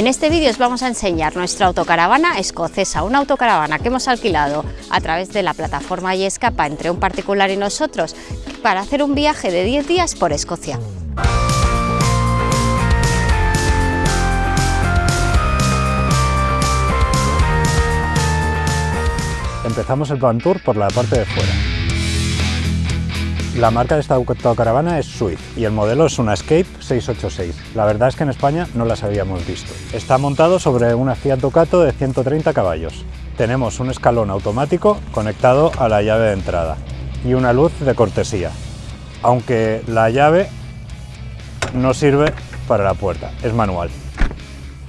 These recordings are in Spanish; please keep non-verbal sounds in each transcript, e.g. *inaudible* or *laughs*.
En este vídeo os vamos a enseñar nuestra autocaravana escocesa, una autocaravana que hemos alquilado a través de la plataforma y escapa entre un particular y nosotros para hacer un viaje de 10 días por Escocia. Empezamos el Van Tour por la parte de fuera. La marca de esta autocaravana es Swift y el modelo es una Escape 686. La verdad es que en España no las habíamos visto. Está montado sobre una Fiat Ducato de 130 caballos. Tenemos un escalón automático conectado a la llave de entrada y una luz de cortesía, aunque la llave no sirve para la puerta, es manual.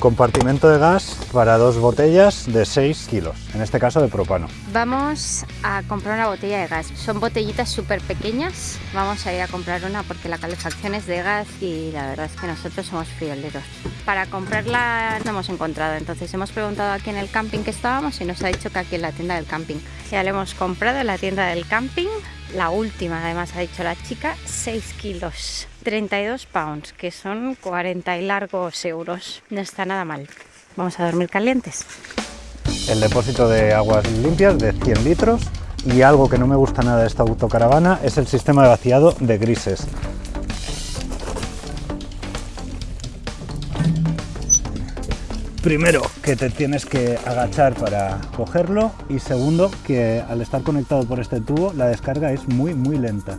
Compartimento de gas para dos botellas de 6 kilos, en este caso de propano. Vamos a comprar una botella de gas. Son botellitas súper pequeñas. Vamos a ir a comprar una porque la calefacción es de gas y la verdad es que nosotros somos frioleros. Para comprarla no hemos encontrado, entonces hemos preguntado aquí en el camping que estábamos y nos ha dicho que aquí en la tienda del camping. Ya le hemos comprado en la tienda del camping, la última además ha dicho la chica, 6 kilos. 32 pounds, que son 40 y largos euros. No está nada mal. Vamos a dormir calientes. El depósito de aguas limpias de 100 litros y algo que no me gusta nada de esta autocaravana es el sistema de vaciado de grises. Primero, que te tienes que agachar para cogerlo y segundo, que al estar conectado por este tubo la descarga es muy muy lenta.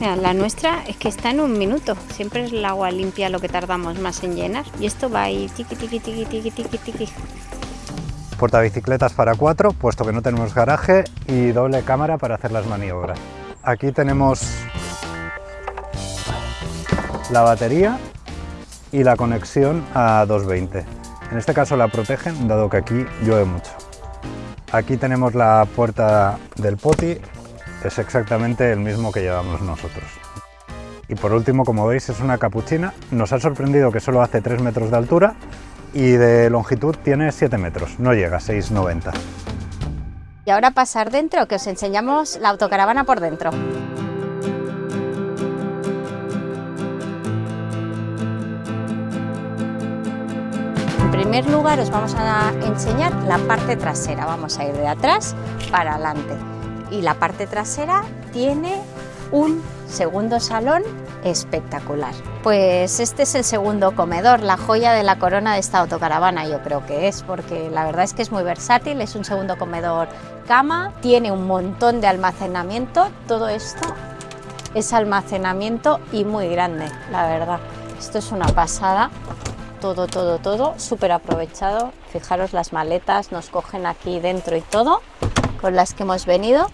la nuestra es que está en un minuto. Siempre es el agua limpia lo que tardamos más en llenar. Y esto va ahí tiqui, tiqui, tiqui, tiqui, tiqui, tiqui. Portabicicletas para cuatro, puesto que no tenemos garaje, y doble cámara para hacer las maniobras. Aquí tenemos la batería y la conexión a 220. En este caso la protegen, dado que aquí llueve mucho. Aquí tenemos la puerta del poti es exactamente el mismo que llevamos nosotros. Y por último, como veis, es una capuchina. Nos ha sorprendido que solo hace 3 metros de altura y de longitud tiene 7 metros, no llega a 6,90. Y ahora pasar dentro, que os enseñamos la autocaravana por dentro. Primer lugar os vamos a enseñar la parte trasera, vamos a ir de atrás para adelante y la parte trasera tiene un segundo salón espectacular. Pues este es el segundo comedor, la joya de la corona de esta autocaravana yo creo que es, porque la verdad es que es muy versátil, es un segundo comedor cama, tiene un montón de almacenamiento, todo esto es almacenamiento y muy grande, la verdad. Esto es una pasada, todo, todo, todo, súper aprovechado. Fijaros las maletas, nos cogen aquí dentro y todo, con las que hemos venido.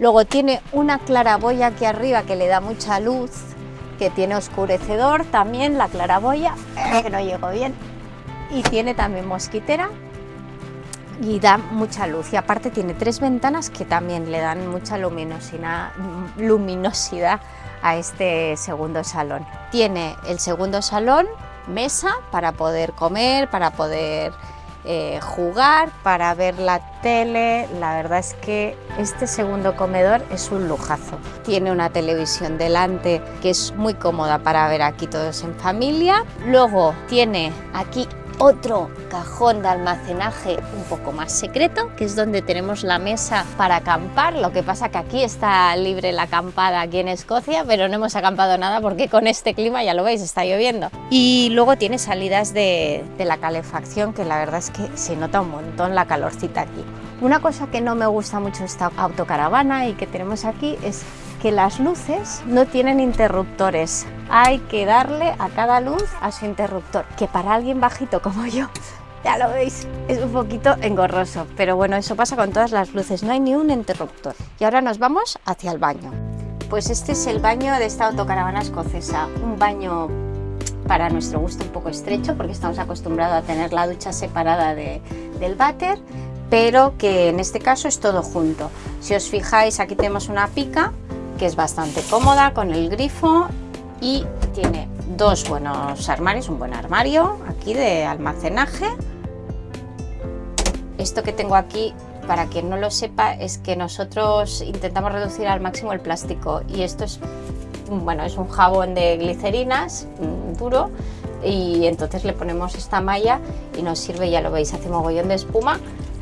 Luego tiene una claraboya aquí arriba que le da mucha luz, que tiene oscurecedor también, la claraboya, que no llegó bien. Y tiene también mosquitera y da mucha luz. Y aparte tiene tres ventanas que también le dan mucha luminosidad, luminosidad a este segundo salón. Tiene el segundo salón, mesa para poder comer, para poder eh, jugar, para ver la tele. La verdad es que este segundo comedor es un lujazo. Tiene una televisión delante que es muy cómoda para ver aquí todos en familia. Luego tiene aquí otro cajón de almacenaje un poco más secreto, que es donde tenemos la mesa para acampar. Lo que pasa que aquí está libre la acampada aquí en Escocia, pero no hemos acampado nada porque con este clima, ya lo veis, está lloviendo. Y luego tiene salidas de, de la calefacción, que la verdad es que se nota un montón la calorcita aquí. Una cosa que no me gusta mucho esta autocaravana y que tenemos aquí es que las luces no tienen interruptores. Hay que darle a cada luz a su interruptor, que para alguien bajito como yo, *laughs* ya lo veis, es un poquito engorroso. Pero bueno, eso pasa con todas las luces, no hay ni un interruptor. Y ahora nos vamos hacia el baño. Pues este es el baño de esta autocaravana escocesa, un baño para nuestro gusto un poco estrecho porque estamos acostumbrados a tener la ducha separada del váter pero que en este caso es todo junto. Si os fijáis aquí tenemos una pica que es bastante cómoda con el grifo y tiene dos buenos armarios, un buen armario aquí de almacenaje. Esto que tengo aquí, para quien no lo sepa, es que nosotros intentamos reducir al máximo el plástico y esto es, bueno, es un jabón de glicerinas mm, duro y entonces le ponemos esta malla y nos sirve, ya lo veis, hace mogollón de espuma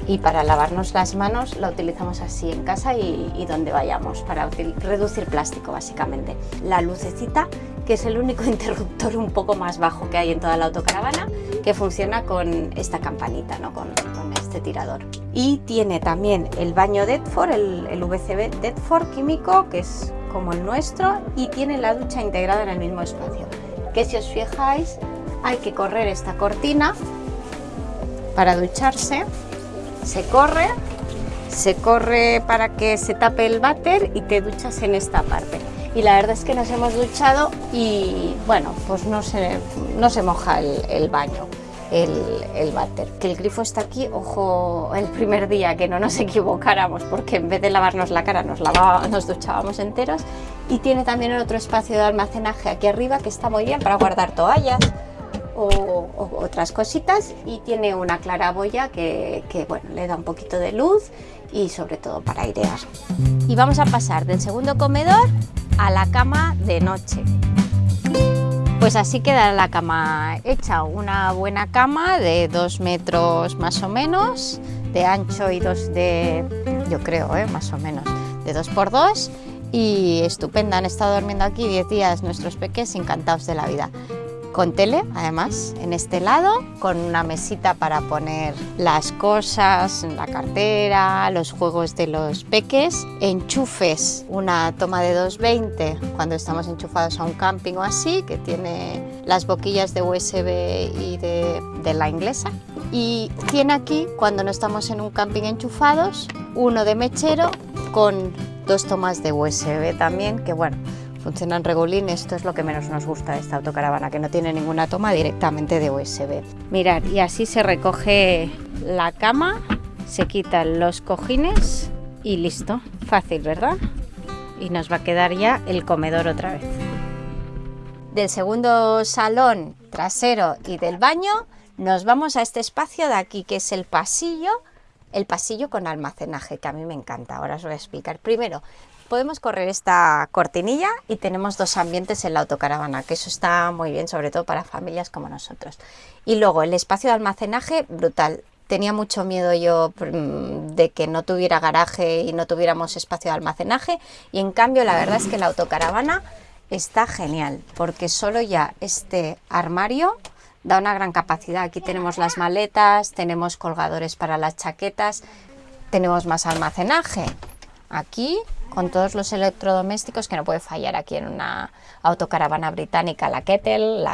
y para lavarnos las manos la utilizamos así en casa y, donde vayamos para reducir plástico básicamente. La lucecita que es el único *laughs* interruptor un poco más bajo que hay en toda la autocaravana que funciona con esta campanita, ¿no? con, este tirador. Y tiene también el baño Deadford, el, el VCB Deadford químico que es como el nuestro y tiene la ducha integrada en el mismo espacio que si os fijáis hay que correr esta cortina para ducharse se corre se corre para que se tape el váter y te duchas en esta parte. Y la verdad es que nos hemos duchado y bueno pues no se, no se moja el, baño el, el váter. Que el grifo está aquí, ojo, el primer día que no nos *laughs* equivocáramos porque en vez de lavarnos la cara nos, nos duchábamos enteros. Y tiene también otro espacio de almacenaje aquí arriba que está muy bien para guardar toallas o, otras cositas y tiene una claraboya que, que bueno, le da un poquito de luz y sobre todo para airear. Y vamos a pasar del segundo comedor a la cama de noche. Pues así queda la cama hecha, una buena cama de dos metros más o menos, de ancho y dos de, yo creo, ¿eh? más o menos, de dos por dos y estupenda. Han estado durmiendo aquí 10 días nuestros peques encantados de la vida con tele, además, en este lado, con una mesita para poner las cosas, la cartera, los juegos de los peques, enchufes, una toma de 220 cuando estamos enchufados a un camping o así, que tiene las boquillas de USB y de, la inglesa. Y tiene aquí, cuando no estamos en un camping enchufados, uno de mechero con dos tomas de USB también, que bueno, funcionan regulín, esto es lo que menos nos gusta de esta autocaravana, que no tiene ninguna toma directamente de USB. Mirad, y así se recoge la cama, se quitan los cojines y listo. Fácil, ¿verdad? Y nos va a quedar ya el comedor otra vez. Del segundo salón trasero y del baño nos vamos a este espacio de aquí, que es el pasillo, el pasillo con almacenaje, que a mí me encanta. Ahora os voy a explicar. Primero, podemos correr esta cortinilla y tenemos dos ambientes en la autocaravana, que eso está muy bien, sobre todo para familias como nosotros. Y luego el espacio de almacenaje, brutal. Tenía mucho miedo yo mm, de que no tuviera garaje y no tuviéramos espacio de almacenaje y en cambio la verdad es que la autocaravana está genial porque solo ya este armario da una gran capacidad. Aquí tenemos las maletas, tenemos colgadores para las chaquetas, tenemos más almacenaje. Aquí con todos los electrodomésticos que no puede fallar aquí en una autocaravana británica, la kettle,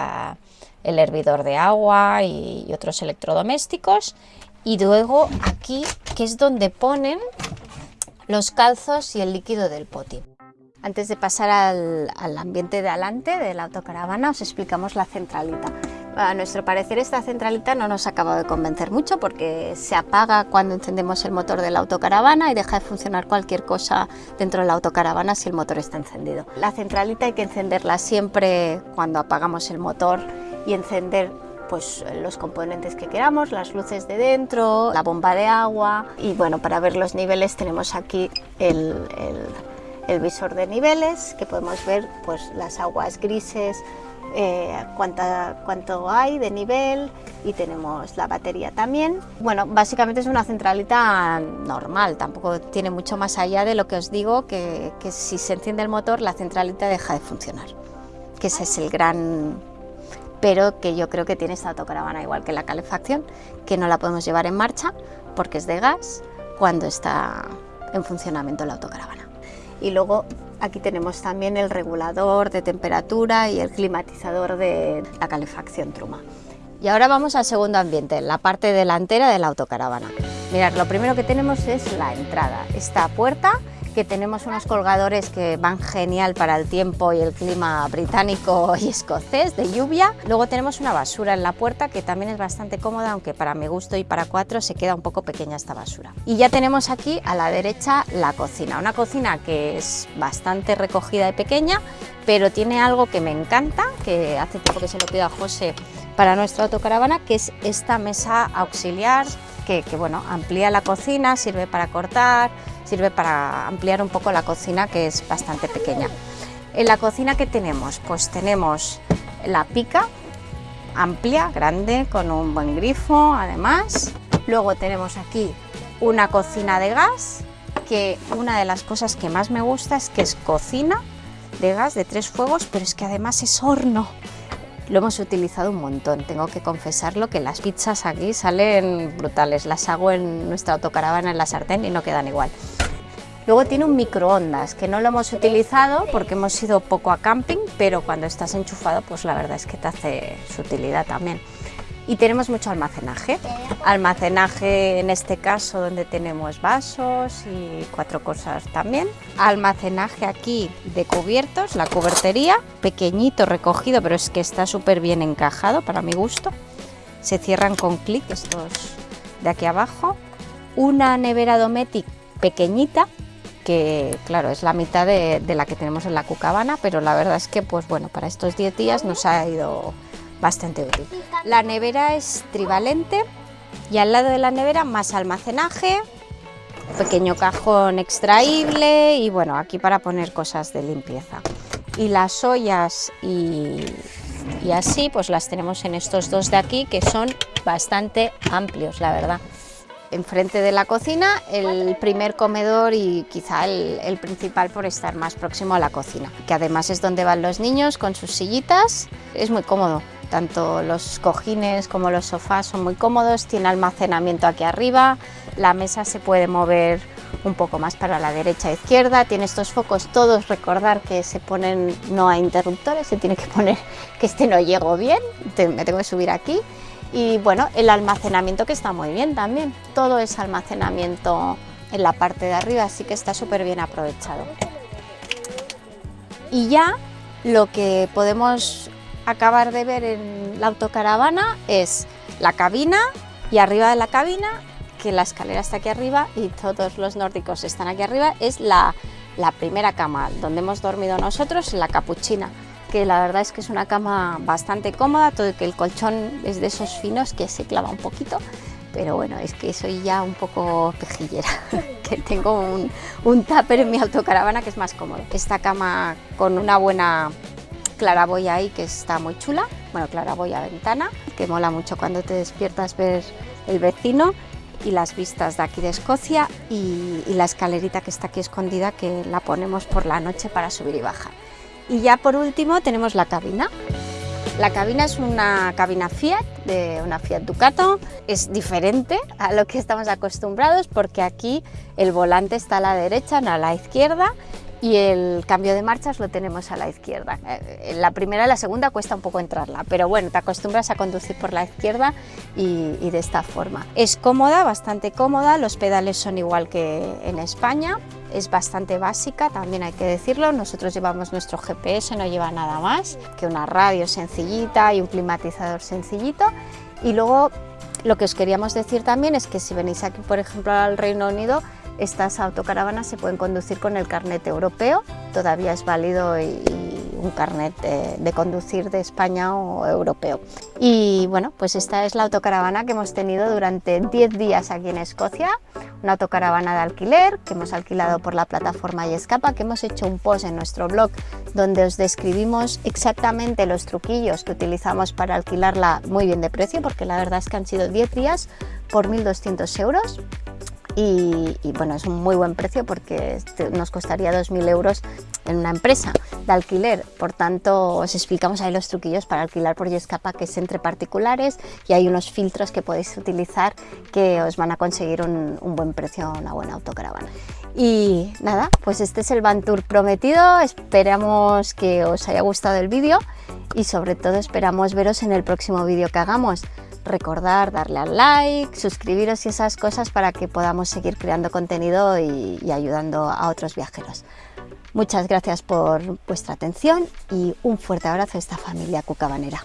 el hervidor de agua y, otros electrodomésticos. Y luego aquí, que es donde ponen los calzos y el líquido del poti. Antes de pasar al, ambiente de adelante de la autocaravana, os explicamos la centralita. A nuestro parecer esta centralita no nos acaba de convencer mucho porque se apaga cuando encendemos el motor de la autocaravana y deja de funcionar cualquier cosa dentro de la autocaravana si el motor está encendido. La centralita hay que encenderla siempre cuando apagamos el motor y encender pues los componentes que queramos, las luces de dentro, la bomba de agua y bueno, para ver los niveles tenemos aquí el, el visor de niveles que podemos ver pues las aguas grises, eh, cuánta, cuánto hay de nivel y tenemos la batería también. Bueno, básicamente es una centralita normal, tampoco tiene mucho más allá de lo que os digo, que, que si se enciende el motor la centralita deja de funcionar, que ese es el gran pero que yo creo que tiene esta autocaravana igual que la calefacción, que no la podemos llevar en marcha porque es de gas cuando está en funcionamiento la autocaravana. Y luego Aquí tenemos también el regulador de temperatura y el climatizador de la calefacción Truma. Y ahora vamos al segundo ambiente, la parte delantera de la autocaravana. Mirad, lo primero que tenemos es la entrada. Esta puerta que tenemos unos colgadores que van genial para el tiempo y el clima británico *laughs* y escocés de lluvia. Luego tenemos una basura en la puerta que también es bastante cómoda, aunque para mi gusto y para cuatro se queda un poco pequeña esta basura. Y ya tenemos aquí a la derecha la cocina, una cocina que es bastante recogida y pequeña, pero tiene algo que me encanta, que hace tiempo que se lo pido a José para nuestra autocaravana, que es esta mesa auxiliar que, que bueno, amplía la cocina, sirve para cortar, sirve para ampliar un poco la cocina que es bastante pequeña. En la cocina que tenemos, pues tenemos la pica amplia, grande, con un buen grifo además. Luego tenemos aquí una cocina de gas, que una de las cosas que más me gusta es que es cocina de gas de tres fuegos, pero es que además es horno. Lo hemos utilizado un montón, tengo que confesarlo que las pizzas aquí salen brutales, las hago en nuestra autocaravana en la sartén y no quedan igual. Luego tiene un microondas, que no lo hemos utilizado porque hemos ido poco a camping, pero cuando estás enchufado, pues la verdad es que te hace su utilidad también y tenemos mucho almacenaje. Almacenaje en este caso donde tenemos vasos y cuatro cosas también. Almacenaje aquí de cubiertos, la cubertería, pequeñito recogido, pero es que está súper bien encajado para mi gusto. Se cierran con clic estos de aquí abajo. Una nevera Dometic pequeñita, que claro, es la mitad de, la que tenemos en la cucabana, pero la verdad es que pues bueno, para estos 10 días nos ha ido bastante útil. La nevera es trivalente y al lado de la nevera más almacenaje, pequeño cajón extraíble y bueno, aquí para poner cosas de limpieza. Y las ollas y, y así pues las tenemos en estos dos de aquí que son bastante amplios, la verdad enfrente de la cocina, el primer comedor y quizá el, principal por estar más próximo a la cocina, que además es donde van los niños con sus sillitas, es muy cómodo. Tanto los cojines como los sofás son muy cómodos, tiene almacenamiento aquí arriba, la mesa se puede mover un poco más para la derecha e izquierda, tiene estos focos todos, recordar que se ponen no a interruptores, se tiene que poner que este no llego bien, me tengo que subir aquí y bueno, el almacenamiento que está muy bien también, todo es almacenamiento en la parte de arriba, así que está súper bien aprovechado. Y ya lo que podemos acabar de ver en la autocaravana es la cabina y arriba de la cabina, que la escalera está aquí arriba y todos los nórdicos están aquí arriba, es la, la primera cama donde hemos dormido nosotros, la capuchina que la verdad es que es una cama bastante cómoda, todo que el colchón es de esos finos que se clava un poquito, pero bueno, es que soy ya un poco pejillera, *laughs* que tengo un, un tupper en mi autocaravana que es más cómodo. Esta cama con una buena claraboya ahí que está muy chula, bueno, claraboya ventana, que mola mucho cuando te despiertas ver el vecino y las vistas de aquí de Escocia y, y la escalerita que está aquí escondida que la ponemos por la noche para subir y bajar. Y ya por último tenemos la cabina. La cabina es una cabina Fiat, de una Fiat Ducato, es diferente a lo que estamos acostumbrados porque aquí el volante está a la derecha, no a la izquierda y el cambio de marchas lo tenemos a la izquierda. Eh, la primera y la segunda cuesta un poco entrarla, pero bueno, te acostumbras a conducir por la izquierda y, y de esta forma. Es cómoda, bastante cómoda, los pedales son igual que en España, es bastante básica, también hay que decirlo, nosotros llevamos nuestro GPS, no lleva nada más que una radio sencillita y un climatizador sencillito. Y luego lo que os queríamos decir también es que si venís aquí por ejemplo al Reino Unido estas autocaravanas se pueden conducir con el carnet europeo, todavía es válido y, un carnet de, conducir de España o europeo. Y bueno, pues esta es la autocaravana que hemos tenido durante 10 días aquí en Escocia, una autocaravana de alquiler que hemos alquilado por la plataforma Escapa, que hemos hecho un post en nuestro blog donde os describimos exactamente los truquillos que utilizamos para alquilarla muy bien de precio, porque la verdad es que han sido 10 días por 1.200 euros y, bueno, es un muy buen precio porque nos costaría 2.000 euros en una empresa de alquiler. Por tanto, os explicamos ahí los truquillos para alquilar por Yescapa, que es entre particulares y hay unos filtros que podéis utilizar que os van a conseguir un, un buen precio una buena autocaravana. Y nada, pues este es el Van Tour prometido, esperamos que os haya gustado el vídeo y sobre todo esperamos veros en el próximo vídeo que hagamos recordar darle al like, suscribiros y esas cosas para que podamos seguir creando contenido y, y ayudando a otros viajeros. Muchas gracias por vuestra atención y un fuerte abrazo a esta familia cucabanera.